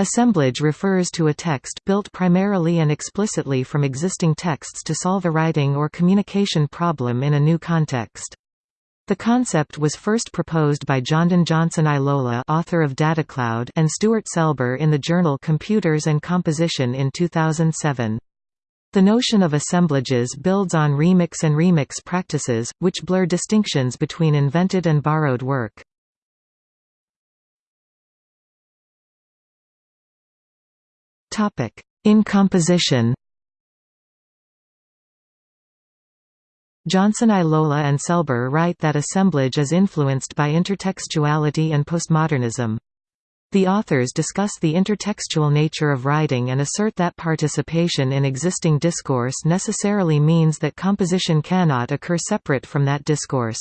Assemblage refers to a text built primarily and explicitly from existing texts to solve a writing or communication problem in a new context. The concept was first proposed by Johndan Johnson Eilola author of DataCloud and Stuart Selber in the journal Computers and Composition in 2007. The notion of assemblages builds on remix and remix practices, which blur distinctions between invented and borrowed work. In composition Johnson Eilola and Selber write that assemblage is influenced by intertextuality and postmodernism. The authors discuss the intertextual nature of writing and assert that participation in existing discourse necessarily means that composition cannot occur separate from that discourse.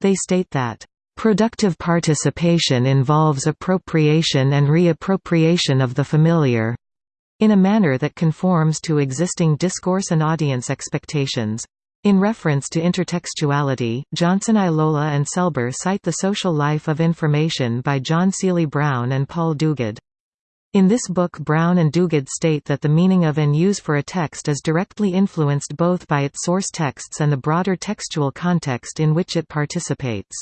They state that, "...productive participation involves appropriation and reappropriation of the familiar in a manner that conforms to existing discourse and audience expectations. In reference to intertextuality, Johnson Eilola and Selber cite The Social Life of Information by John Seely Brown and Paul Duguid. In this book Brown and Duguid state that the meaning of and use for a text is directly influenced both by its source texts and the broader textual context in which it participates.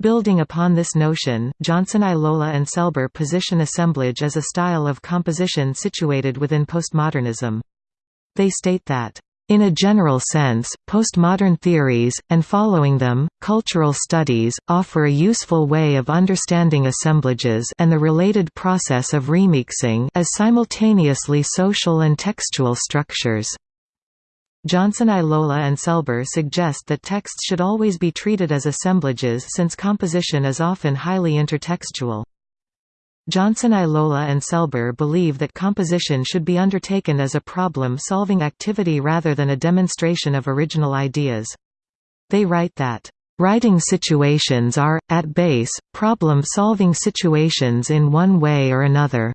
Building upon this notion, Johnson Eilola and Selber position assemblage as a style of composition situated within postmodernism. They state that in a general sense, postmodern theories, and following them, cultural studies, offer a useful way of understanding assemblages and the related process of remixing as simultaneously social and textual structures. Johnson Eilola and Selber suggest that texts should always be treated as assemblages since composition is often highly intertextual. Johnson Eilola and Selber believe that composition should be undertaken as a problem-solving activity rather than a demonstration of original ideas. They write that, "...writing situations are, at base, problem-solving situations in one way or another."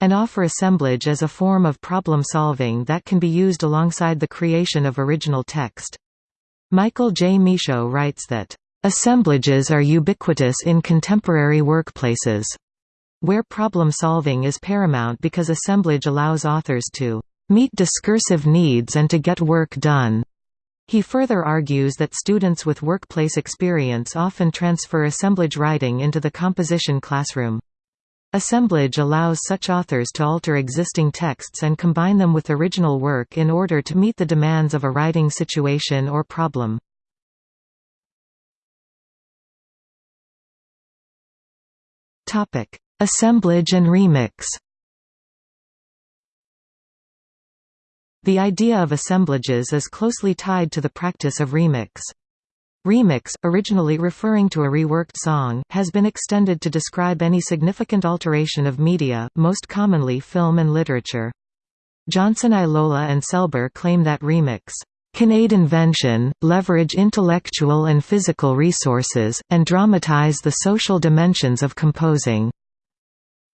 And offer assemblage as a form of problem-solving that can be used alongside the creation of original text. Michael J. Michaud writes that, "...assemblages are ubiquitous in contemporary workplaces." where problem-solving is paramount because assemblage allows authors to meet discursive needs and to get work done. He further argues that students with workplace experience often transfer assemblage writing into the composition classroom. Assemblage allows such authors to alter existing texts and combine them with original work in order to meet the demands of a writing situation or problem. Assemblage and remix The idea of assemblages is closely tied to the practice of remix. Remix, originally referring to a reworked song, has been extended to describe any significant alteration of media, most commonly film and literature. Johnson Eilola and Selber claim that remix can aid invention, leverage intellectual and physical resources, and dramatize the social dimensions of composing.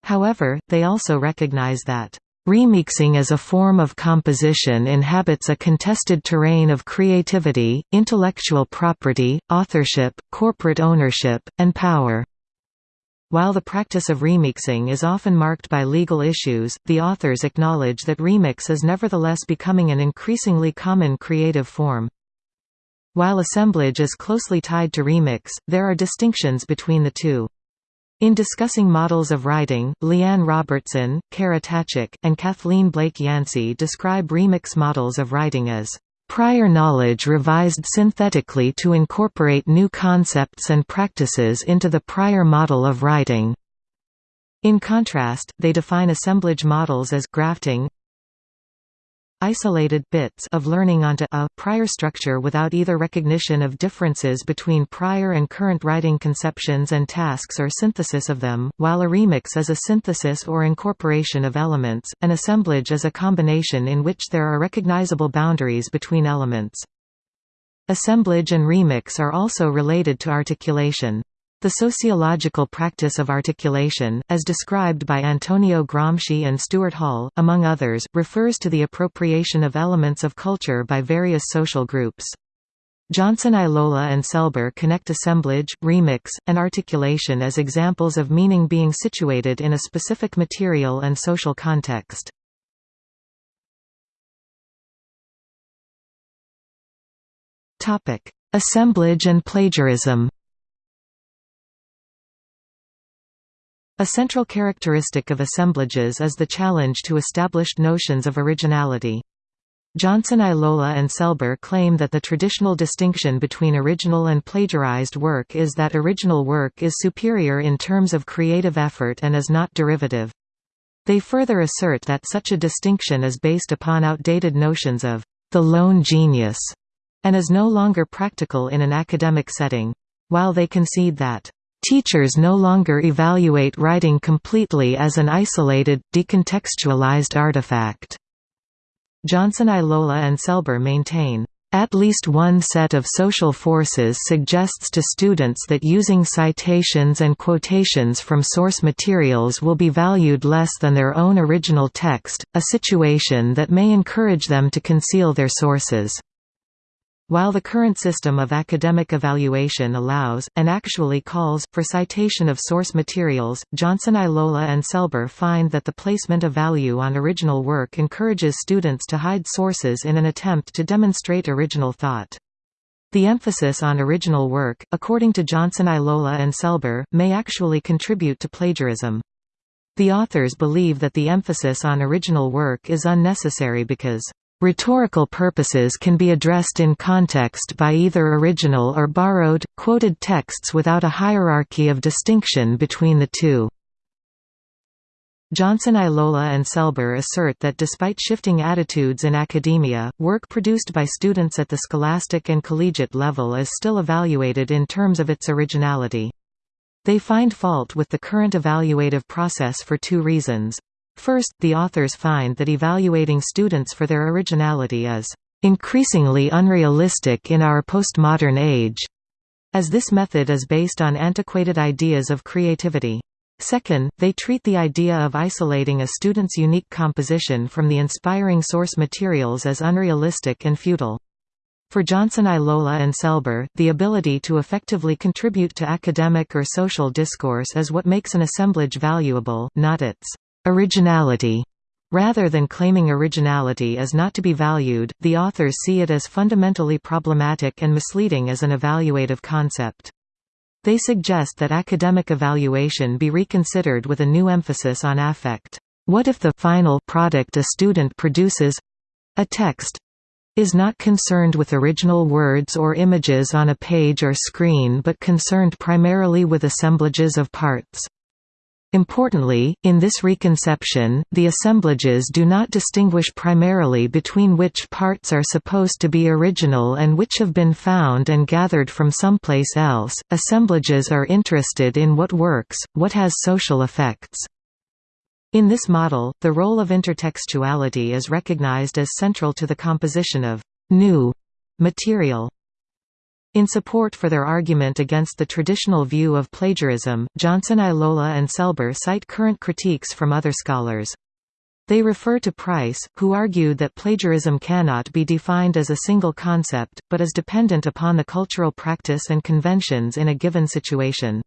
However, they also recognize that Remixing as a form of composition inhabits a contested terrain of creativity, intellectual property, authorship, corporate ownership, and power. While the practice of remixing is often marked by legal issues, the authors acknowledge that remix is nevertheless becoming an increasingly common creative form. While assemblage is closely tied to remix, there are distinctions between the two. In discussing models of writing, Liane Robertson, Kara Taczak, and Kathleen Blake Yancey describe remix models of writing as prior knowledge revised synthetically to incorporate new concepts and practices into the prior model of writing. In contrast, they define assemblage models as grafting isolated bits of learning onto a prior structure without either recognition of differences between prior and current writing conceptions and tasks or synthesis of them, while a remix is a synthesis or incorporation of elements, an assemblage is a combination in which there are recognizable boundaries between elements. Assemblage and remix are also related to articulation. The sociological practice of articulation, as described by Antonio Gramsci and Stuart Hall, among others, refers to the appropriation of elements of culture by various social groups. Johnson Eilola and Selber connect assemblage, remix, and articulation as examples of meaning being situated in a specific material and social context. Assemblage and plagiarism A central characteristic of assemblages is the challenge to established notions of originality. Johnson Eilola and Selber claim that the traditional distinction between original and plagiarized work is that original work is superior in terms of creative effort and is not derivative. They further assert that such a distinction is based upon outdated notions of the lone genius and is no longer practical in an academic setting. While they concede that Teachers no longer evaluate writing completely as an isolated, decontextualized artifact. Johnson Eilola and Selber maintain, at least one set of social forces suggests to students that using citations and quotations from source materials will be valued less than their own original text, a situation that may encourage them to conceal their sources. While the current system of academic evaluation allows, and actually calls, for citation of source materials, Johnson Eilola and Selber find that the placement of value on original work encourages students to hide sources in an attempt to demonstrate original thought. The emphasis on original work, according to Johnson Eilola and Selber, may actually contribute to plagiarism. The authors believe that the emphasis on original work is unnecessary because Rhetorical purposes can be addressed in context by either original or borrowed, quoted texts without a hierarchy of distinction between the two. Johnson Eilola and Selber assert that despite shifting attitudes in academia, work produced by students at the scholastic and collegiate level is still evaluated in terms of its originality. They find fault with the current evaluative process for two reasons. First, the authors find that evaluating students for their originality is increasingly unrealistic in our postmodern age, as this method is based on antiquated ideas of creativity. Second, they treat the idea of isolating a student's unique composition from the inspiring source materials as unrealistic and futile. For Johnson Eilola and Selber, the ability to effectively contribute to academic or social discourse is what makes an assemblage valuable, not its Originality Rather than claiming originality is not to be valued, the authors see it as fundamentally problematic and misleading as an evaluative concept. They suggest that academic evaluation be reconsidered with a new emphasis on affect. What if the final product a student produces—a text—is not concerned with original words or images on a page or screen but concerned primarily with assemblages of parts? Importantly, in this reconception, the assemblages do not distinguish primarily between which parts are supposed to be original and which have been found and gathered from someplace else. Assemblages are interested in what works, what has social effects. In this model, the role of intertextuality is recognized as central to the composition of new material. In support for their argument against the traditional view of plagiarism, Johnson Eilola and Selber cite current critiques from other scholars. They refer to Price, who argued that plagiarism cannot be defined as a single concept, but is dependent upon the cultural practice and conventions in a given situation.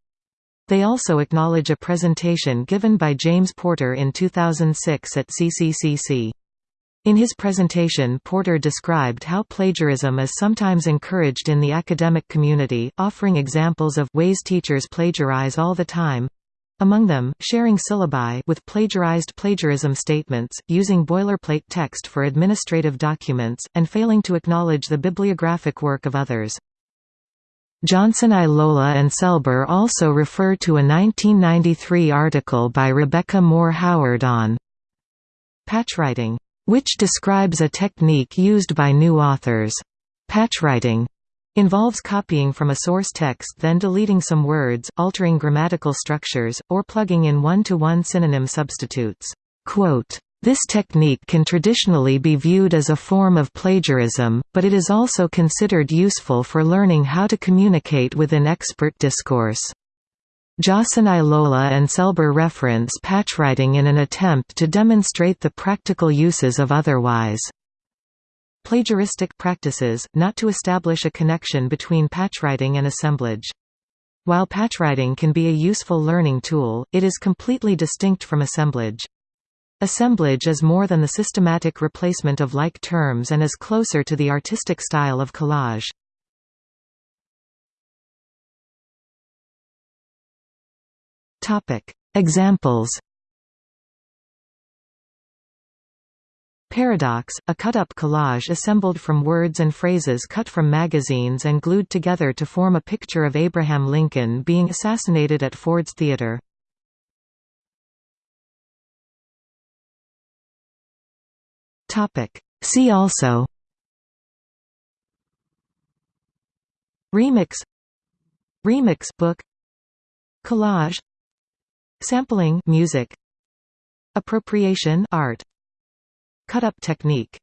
They also acknowledge a presentation given by James Porter in 2006 at CCCC. In his presentation Porter described how plagiarism is sometimes encouraged in the academic community, offering examples of ways teachers plagiarize all the time, among them, sharing syllabi with plagiarized plagiarism statements, using boilerplate text for administrative documents, and failing to acknowledge the bibliographic work of others. Johnson Eilola and Selber also refer to a 1993 article by Rebecca Moore Howard on patchwriting which describes a technique used by new authors. Patchwriting involves copying from a source text then deleting some words, altering grammatical structures, or plugging in one-to-one -one synonym substitutes. Quote, this technique can traditionally be viewed as a form of plagiarism, but it is also considered useful for learning how to communicate within expert discourse. Johnson Eilola and Selber reference patchwriting in an attempt to demonstrate the practical uses of otherwise. Plagiaristic practices, not to establish a connection between patchwriting and assemblage. While patchwriting can be a useful learning tool, it is completely distinct from assemblage. Assemblage is more than the systematic replacement of like terms and is closer to the artistic style of collage. Examples Paradox, a cut-up collage assembled from words and phrases cut from magazines and glued together to form a picture of Abraham Lincoln being assassinated at Ford's Theater. See also Remix Remix book Collage Sampling music. Appropriation art. Cut-up technique